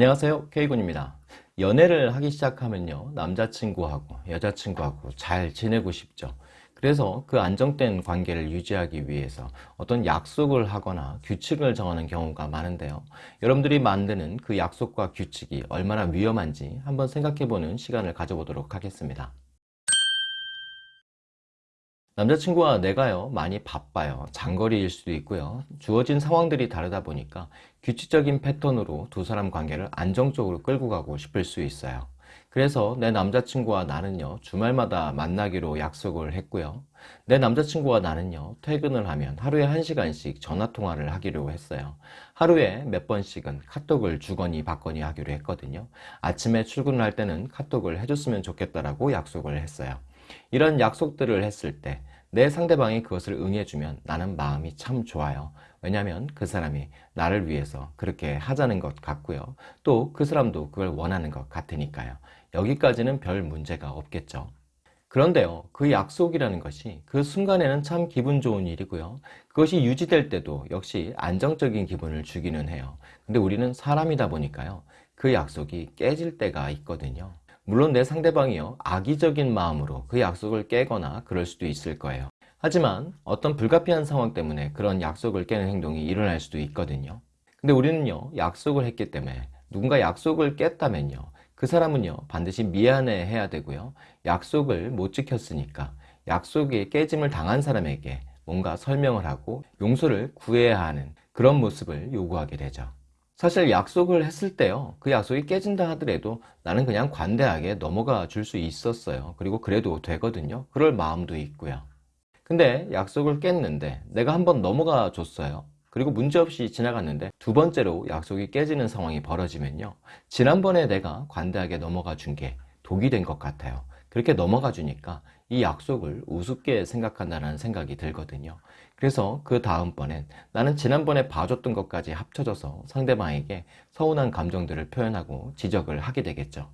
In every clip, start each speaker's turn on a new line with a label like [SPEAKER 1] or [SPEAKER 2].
[SPEAKER 1] 안녕하세요. K군입니다. 연애를 하기 시작하면요. 남자친구하고 여자친구하고 잘 지내고 싶죠. 그래서 그 안정된 관계를 유지하기 위해서 어떤 약속을 하거나 규칙을 정하는 경우가 많은데요. 여러분들이 만드는 그 약속과 규칙이 얼마나 위험한지 한번 생각해보는 시간을 가져보도록 하겠습니다 남자친구와 내가요 많이 바빠요. 장거리일 수도 있고요. 주어진 상황들이 다르다 보니까 규칙적인 패턴으로 두 사람 관계를 안정적으로 끌고 가고 싶을 수 있어요. 그래서 내 남자친구와 나는요 주말마다 만나기로 약속을 했고요. 내 남자친구와 나는요 퇴근을 하면 하루에 한시간씩 전화통화를 하기로 했어요. 하루에 몇 번씩은 카톡을 주거니 받거니 하기로 했거든요. 아침에 출근을 할 때는 카톡을 해줬으면 좋겠다라고 약속을 했어요. 이런 약속들을 했을 때 내 상대방이 그것을 응해주면 나는 마음이 참 좋아요. 왜냐하면 그 사람이 나를 위해서 그렇게 하자는 것 같고요. 또 그 사람도 그걸 원하는 것 같으니까요. 여기까지는 별 문제가 없겠죠. 그런데요 그 약속이라는 것이 그 순간에는 참 기분 좋은 일이고요. 그것이 유지될 때도 역시 안정적인 기분을 주기는 해요. 근데 우리는 사람이다 보니까요 그 약속이 깨질 때가 있거든요 물론 내 상대방이요. 악의적인 마음으로 그 약속을 깨거나 그럴 수도 있을 거예요. 하지만 어떤 불가피한 상황 때문에 그런 약속을 깨는 행동이 일어날 수도 있거든요. 근데 우리는요 약속을 했기 때문에 누군가 약속을 깼다면요 그 사람은요 반드시 미안해 해야 되고요. 약속을 못 지켰으니까 약속이 깨짐을 당한 사람에게 뭔가 설명을 하고 용서를 구해야 하는 그런 모습을 요구하게 되죠 사실 약속을 했을 때요. 그 약속이 깨진다 하더라도 나는 그냥 관대하게 넘어가 줄 수 있었어요. 그리고 그래도 되거든요. 그럴 마음도 있고요. 근데 약속을 깼는데 내가 한번 넘어가 줬어요. 그리고 문제없이 지나갔는데 두 번째로 약속이 깨지는 상황이 벌어지면요. 지난번에 내가 관대하게 넘어가 준 게 독이 된 것 같아요. 그렇게 넘어가 주니까 이 약속을 우습게 생각한다는 생각이 들거든요. 그래서 그 다음번엔 나는 지난번에 봐줬던 것까지 합쳐져서 상대방에게 서운한 감정들을 표현하고 지적을 하게 되겠죠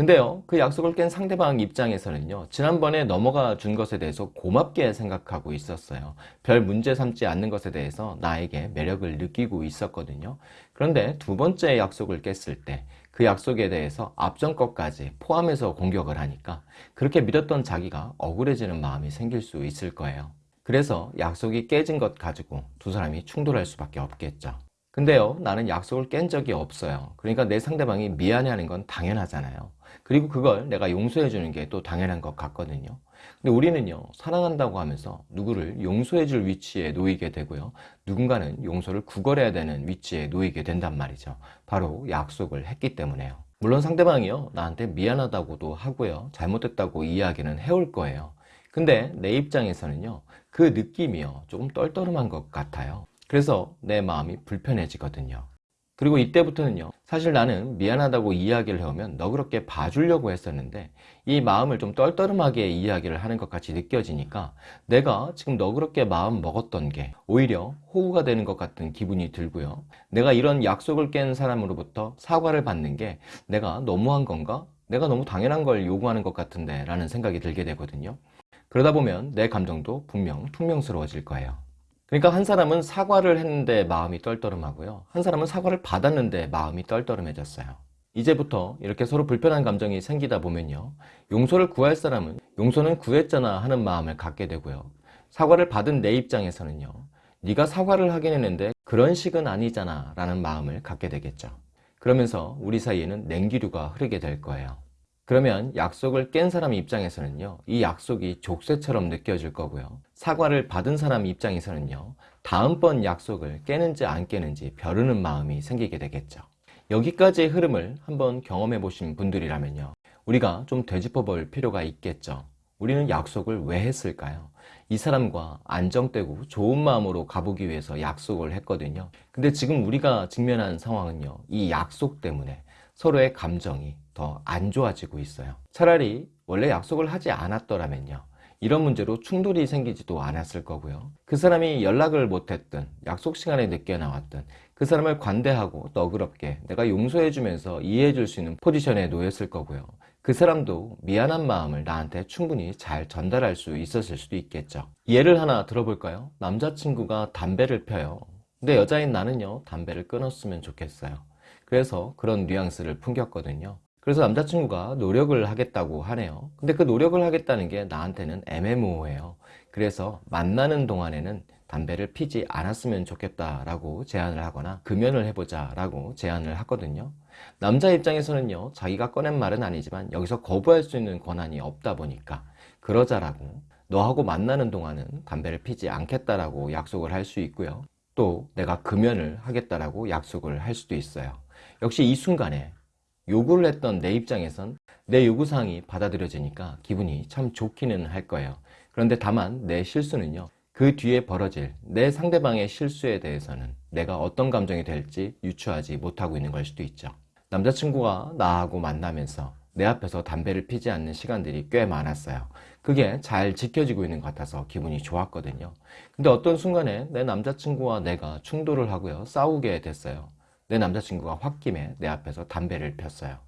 [SPEAKER 1] 근데요 그 약속을 깬 상대방 입장에서는요 지난번에 넘어가 준 것에 대해서 고맙게 생각하고 있었어요. 별 문제 삼지 않는 것에 대해서 나에게 매력을 느끼고 있었거든요. 그런데 두 번째 약속을 깼을 때 그 약속에 대해서 앞전 것까지 포함해서 공격을 하니까 그렇게 믿었던 자기가 억울해지는 마음이 생길 수 있을 거예요. 그래서 약속이 깨진 것 가지고 두 사람이 충돌할 수밖에 없겠죠. 근데요 나는 약속을 깬 적이 없어요. 그러니까 내 상대방이 미안해하는 건 당연하잖아요 그리고 그걸 내가 용서해 주는 게 또 당연한 것 같거든요. 근데 우리는요 사랑한다고 하면서 누구를 용서해 줄 위치에 놓이게 되고요. 누군가는 용서를 구걸해야 되는 위치에 놓이게 된단 말이죠. 바로 약속을 했기 때문에요. 물론 상대방이요 나한테 미안하다고도 하고요. 잘못했다고 이야기는 해올 거예요. 근데 내 입장에서는요 그 느낌이요 조금 떨떠름한 것 같아요. 그래서 내 마음이 불편해지거든요 그리고 이때부터는요 사실 나는 미안하다고 이야기를 해오면 너그럽게 봐주려고 했었는데 이 마음을 좀 떨떠름하게 이야기를 하는 것 같이 느껴지니까 내가 지금 너그럽게 마음 먹었던 게 오히려 호구가 되는 것 같은 기분이 들고요. 내가 이런 약속을 깬 사람으로부터 사과를 받는 게 내가 너무한 건가? 내가 너무 당연한 걸 요구하는 것 같은데 라는 생각이 들게 되거든요. 그러다 보면 내 감정도 분명 퉁명스러워질 거예요 그러니까 한 사람은 사과를 했는데 마음이 떨떠름하고요. 한 사람은 사과를 받았는데 마음이 떨떠름해졌어요. 이제부터 이렇게 서로 불편한 감정이 생기다 보면요. 용서를 구할 사람은 용서는 구했잖아 하는 마음을 갖게 되고요. 사과를 받은 내 입장에서는요. 네가 사과를 하긴 했는데 그런 식은 아니잖아 라는 마음을 갖게 되겠죠. 그러면서 우리 사이에는 냉기류가 흐르게 될 거예요 그러면 약속을 깬 사람 입장에서는요 이 약속이 족쇄처럼 느껴질 거고요. 사과를 받은 사람 입장에서는요 다음번 약속을 깨는지 안 깨는지 벼르는 마음이 생기게 되겠죠. 여기까지의 흐름을 한번 경험해 보신 분들이라면요 우리가 좀 되짚어 볼 필요가 있겠죠. 우리는 약속을 왜 했을까요? 이 사람과 안정되고 좋은 마음으로 가보기 위해서 약속을 했거든요. 근데 지금 우리가 직면한 상황은요 이 약속 때문에 서로의 감정이 더 안 좋아지고 있어요. 차라리 원래 약속을 하지 않았더라면요. 이런 문제로 충돌이 생기지도 않았을 거고요. 그 사람이 연락을 못했든 약속 시간에 늦게 나왔든 그 사람을 관대하고 너그럽게 내가 용서해 주면서 이해해 줄 수 있는 포지션에 놓였을 거고요. 그 사람도 미안한 마음을 나한테 충분히 잘 전달할 수 있었을 수도 있겠죠. 예를 하나 들어볼까요? 남자친구가 담배를 펴요. 근데 여자인 나는요 담배를 끊었으면 좋겠어요 그래서 그런 뉘앙스를 풍겼거든요. 그래서 남자친구가 노력을 하겠다고 하네요. 근데 그 노력을 하겠다는 게 나한테는 애매모호해요. 그래서 만나는 동안에는 담배를 피지 않았으면 좋겠다라고 제안을 하거나 금연을 해보자 라고 제안을 하거든요. 남자 입장에서는요, 자기가 꺼낸 말은 아니지만 여기서 거부할 수 있는 권한이 없다 보니까 그러자라고 너하고 만나는 동안은 담배를 피지 않겠다라고 약속을 할 수 있고요. 또 내가 금연을 하겠다라고 약속을 할 수도 있어요. 역시 이 순간에 요구를 했던 내 입장에선 내 요구사항이 받아들여지니까 기분이 참 좋기는 할 거예요. 그런데 다만 내 실수는요. 그 뒤에 벌어질 내 상대방의 실수에 대해서는 내가 어떤 감정이 될지 유추하지 못하고 있는 걸 수도 있죠. 남자친구가 나하고 만나면서 내 앞에서 담배를 피지 않는 시간들이 꽤 많았어요. 그게 잘 지켜지고 있는 것 같아서 기분이 좋았거든요. 근데 어떤 순간에 내 남자친구와 내가 충돌을 하고요. 싸우게 됐어요. 내 남자친구가 홧김에 내 앞에서 담배를 폈어요.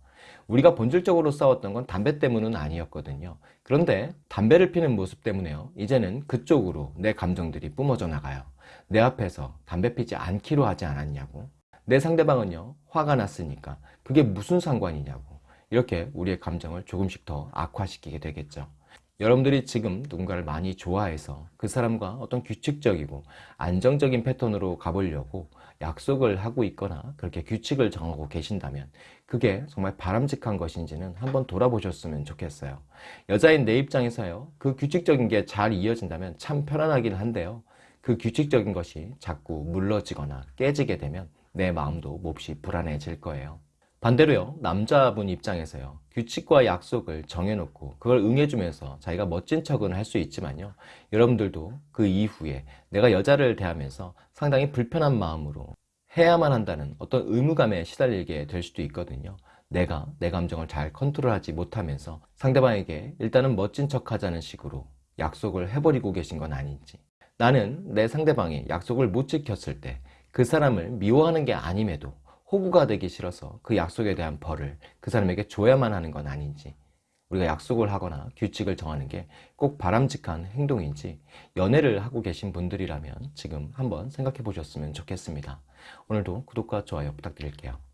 [SPEAKER 1] 우리가 본질적으로 싸웠던 건 담배 때문은 아니었거든요. 그런데 담배를 피는 모습 때문에요. 이제는 그쪽으로 내 감정들이 뿜어져 나가요. 내 앞에서 담배 피지 않기로 하지 않았냐고. 내 상대방은요, 화가 났으니까 그게 무슨 상관이냐고. 이렇게 우리의 감정을 조금씩 더 악화시키게 되겠죠. 여러분들이 지금 누군가를 많이 좋아해서 그 사람과 어떤 규칙적이고 안정적인 패턴으로 가보려고 약속을 하고 있거나 그렇게 규칙을 정하고 계신다면 그게 정말 바람직한 것인지는 한번 돌아보셨으면 좋겠어요. 여자인 내 입장에서요. 그 규칙적인 게 잘 이어진다면 참 편안하긴 한데요. 그 규칙적인 것이 자꾸 물러지거나 깨지게 되면 내 마음도 몹시 불안해질 거예요. 반대로요, 남자분 입장에서요, 규칙과 약속을 정해놓고 그걸 응해주면서 자기가 멋진 척은 할 수 있지만요, 여러분들도 그 이후에 내가 여자를 대하면서 상당히 불편한 마음으로 해야만 한다는 어떤 의무감에 시달리게 될 수도 있거든요. 내가 내 감정을 잘 컨트롤하지 못하면서 상대방에게 일단은 멋진 척 하자는 식으로 약속을 해버리고 계신 건 아닌지. 나는 내 상대방이 약속을 못 지켰을 때 그 사람을 미워하는 게 아님에도 호구가 되기 싫어서 그 약속에 대한 벌을 그 사람에게 줘야만 하는 건 아닌지 우리가 약속을 하거나 규칙을 정하는 게 꼭 바람직한 행동인지 연애를 하고 계신 분들이라면 지금 한번 생각해 보셨으면 좋겠습니다. 오늘도 구독과 좋아요 부탁드릴게요.